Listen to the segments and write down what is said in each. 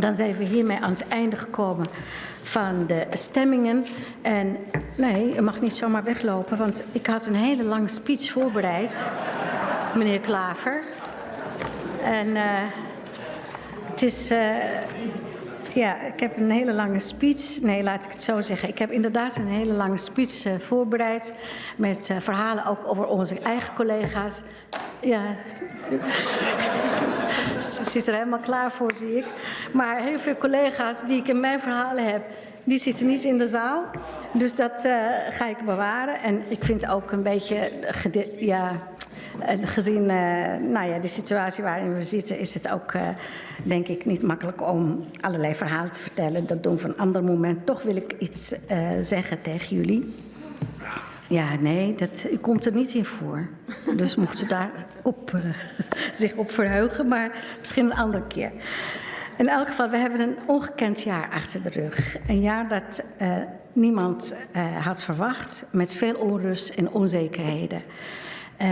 Dan zijn we hiermee aan het einde gekomen van de stemmingen. En nee, u mag niet zomaar weglopen, want ik had een hele lange speech voorbereid, meneer Klaver. En uh, het is. Uh, ja, ik heb een hele lange speech. Nee, laat ik het zo zeggen. Ik heb inderdaad een hele lange speech uh, voorbereid. Met verhalen ook over onze eigen collega's. Ja. Zit er helemaal klaar voor, zie ik. Maar heel veel collega's die ik in mijn verhalen heb, die zitten niet in de zaal. Dus dat uh, ga ik bewaren. En ik vind ook een beetje, ja, gezien uh, nou ja, de situatie waarin we zitten, is het ook, denk ik, niet makkelijk om allerlei verhalen te vertellen. Dat doen we een ander moment. Toch wil ik iets zeggen tegen jullie. Ja, nee, dat komt er niet in voor. Dus mocht u daar op, uh, zich op verheugen, maar misschien een andere keer. In elk geval, we hebben een ongekend jaar achter de rug. Een jaar dat uh, niemand uh, had verwacht, met veel onrust en onzekerheden.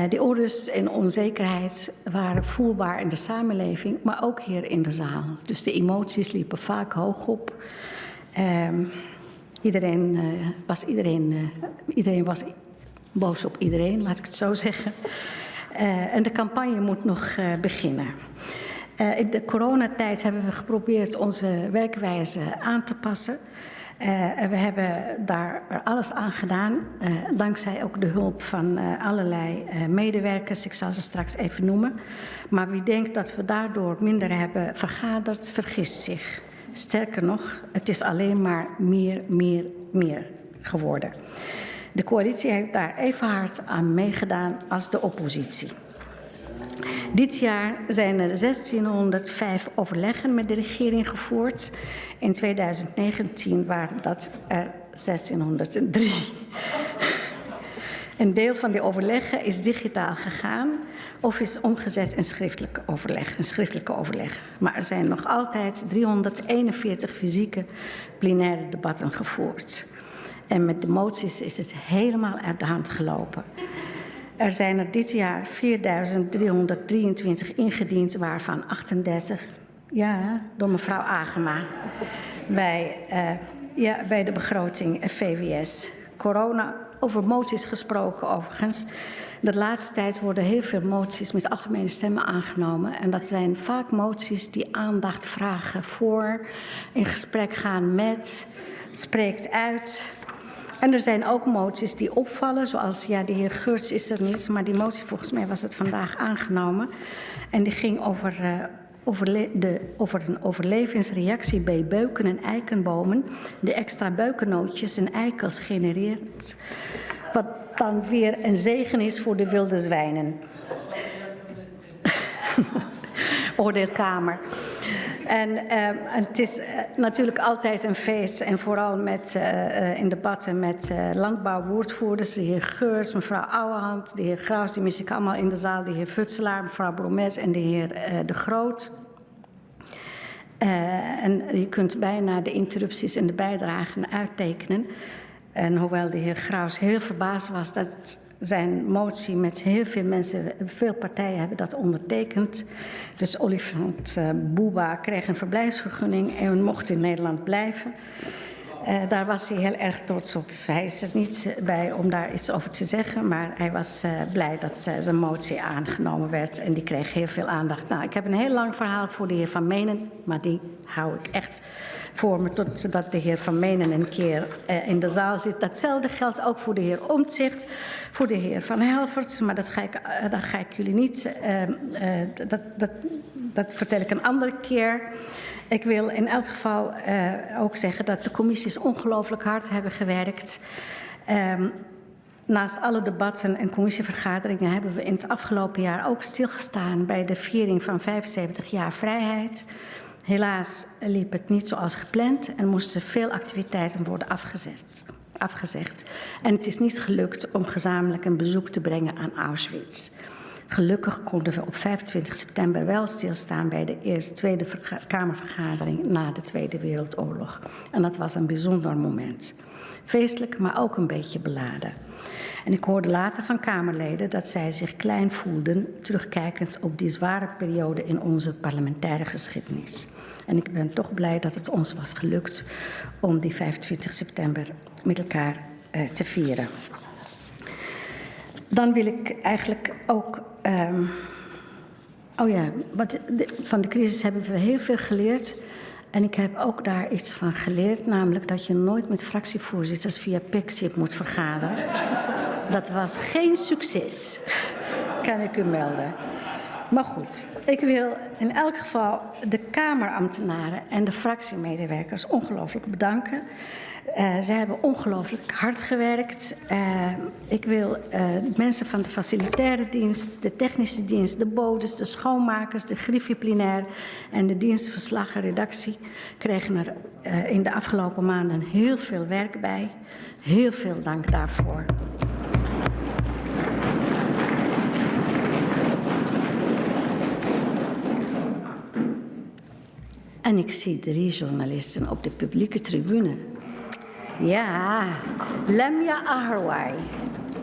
die onrust en onzekerheid waren voelbaar in de samenleving, maar ook hier in de zaal. Dus de emoties liepen vaak hoog op. Ehm, Iedereen, uh, was, iedereen, uh, iedereen was boos op iedereen, laat ik het zo zeggen. Uh, en de campagne moet nog beginnen. in de coronatijd hebben we geprobeerd onze werkwijze aan te passen. en we hebben daar alles aan gedaan, dankzij ook de hulp van allerlei medewerkers. Ik zal ze straks even noemen. Maar wie denkt dat we daardoor minder hebben vergaderd, vergist zich. Sterker nog, het is alleen maar meer, meer, meer geworden. De coalitie heeft daar even hard aan meegedaan als de oppositie. Dit jaar zijn er 1605 overleggen met de regering gevoerd. In 2019 waren dat er 1603. Een deel van die overleggen is digitaal gegaan of is omgezet in schriftelijke overleg, een schriftelijke overleg. Maar er zijn nog altijd 341 fysieke plenaire debatten gevoerd. En met de moties is het helemaal uit de hand gelopen. Er zijn er dit jaar 4.323 ingediend, waarvan 38 ja, door mevrouw Agema bij, uh, ja, bij de begroting VWS. Corona, over moties gesproken overigens. De laatste tijd worden heel veel moties met algemene stemmen aangenomen. En dat zijn vaak moties die aandacht vragen voor, in gesprek gaan met, spreekt uit. En er zijn ook moties die opvallen, zoals, ja, de heer Geurts is er niet, maar die motie, volgens mij was het vandaag aangenomen. En die ging over, over, de, over een overlevingsreactie bij beuken en eikenbomen, de extra beukennootjes en eikels genereert. Wat dan weer een zegen is voor de wilde zwijnen. Oordeelkamer. En, en, het is uh, natuurlijk altijd een feest. En vooral met, uh, in debatten met landbouwwoordvoerders. De heer Geurs, mevrouw Ouwehand, de heer Graus. Die mis ik allemaal in de zaal. De heer Futselaar, mevrouw Bromet en de heer De Groot. en je kunt bijna de interrupties en de bijdragen uittekenen. En hoewel de heer Graus heel verbaasd was dat zijn motie met heel veel mensen, veel partijen hebben dat ondertekend. Dus Olifant uh, Bouba kreeg een verblijfsvergunning en mocht in Nederland blijven. Uh, daar was hij heel erg trots op. Hij is er niet bij om daar iets over te zeggen, maar hij was uh, blij dat uh, zijn motie aangenomen werd en die kreeg heel veel aandacht. Nou, ik heb een heel lang verhaal voor de heer Van Menen, maar die hou ik echt voor me totdat de heer Van Menen een keer in de zaal zit. Datzelfde geldt ook voor de heer Omtzigt, voor de heer Van Helvert, maar dat ga ik, dat ga ik jullie niet, dat, dat, dat vertel ik een andere keer. Ik wil in elk geval uh, ook zeggen dat de commissies ongelooflijk hard hebben gewerkt. Um, naast alle debatten en commissievergaderingen hebben we in het afgelopen jaar ook stilgestaan bij de viering van 75 jaar vrijheid. Helaas liep het niet zoals gepland en moesten veel activiteiten worden afgezet, afgezegd. En het is niet gelukt om gezamenlijk een bezoek te brengen aan Auschwitz. Gelukkig konden we op 25 september wel stilstaan bij de eerste Tweede Kamervergadering na de Tweede Wereldoorlog. En dat was een bijzonder moment. Feestelijk, maar ook een beetje beladen. En ik hoorde later van Kamerleden dat zij zich klein voelden, terugkijkend op die zware periode in onze parlementaire geschiedenis. En ik ben toch blij dat het ons was gelukt om die 25 september met elkaar uh, te vieren. Dan wil ik eigenlijk ook. Um, oh ja, wat van de crisis hebben we heel veel geleerd. En ik heb ook daar iets van geleerd, namelijk dat je nooit met fractievoorzitters via PIXIP moet vergaderen. Dat was geen succes, kan ik u melden. Maar goed, ik wil in elk geval de Kamerambtenaren en de fractiemedewerkers ongelooflijk bedanken. Uh, ze hebben ongelooflijk hard gewerkt. Uh, ik wil uh, mensen van de facilitaire dienst, de technische dienst, de bodes, de schoonmakers, de griffie en de dienst verslag en redactie kregen er in de afgelopen maanden heel veel werk bij. Heel veel dank daarvoor. En ik zie drie journalisten op de publieke tribune. Ja, Lemja Aharwai,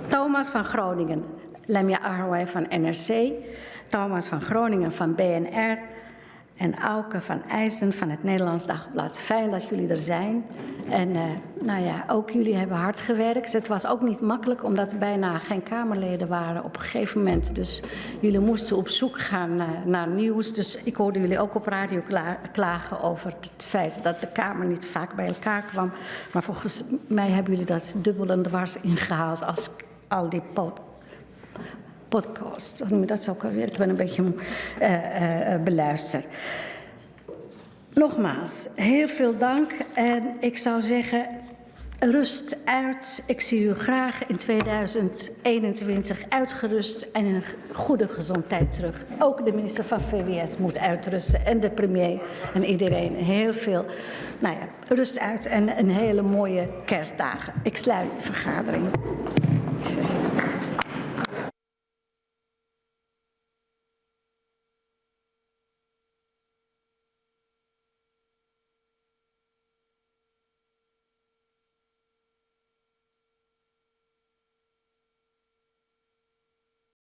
Thomas van Groningen, Lemja Aharwai van NRC, Thomas van Groningen van BNR en Auke van IJzen van het Nederlands Dagblad. Fijn dat jullie er zijn. En uh, nou ja, ook jullie hebben hard gewerkt. Het was ook niet makkelijk omdat er bijna geen Kamerleden waren op een gegeven moment. Dus jullie moesten op zoek gaan uh, naar nieuws. Dus ik hoorde jullie ook op radio kla klagen over het feit dat de Kamer niet vaak bij elkaar kwam. Maar volgens mij hebben jullie dat dubbel en dwars ingehaald als al die podcast. Dat is ook alweer, ik ben een beetje uh, uh, beluisterd. Nogmaals, heel veel dank en ik zou zeggen, rust uit. Ik zie u graag in 2021 uitgerust en in goede gezondheid terug. Ook de minister van VWS moet uitrusten en de premier en iedereen. Heel veel nou ja, rust uit en een hele mooie kerstdagen. Ik sluit de vergadering.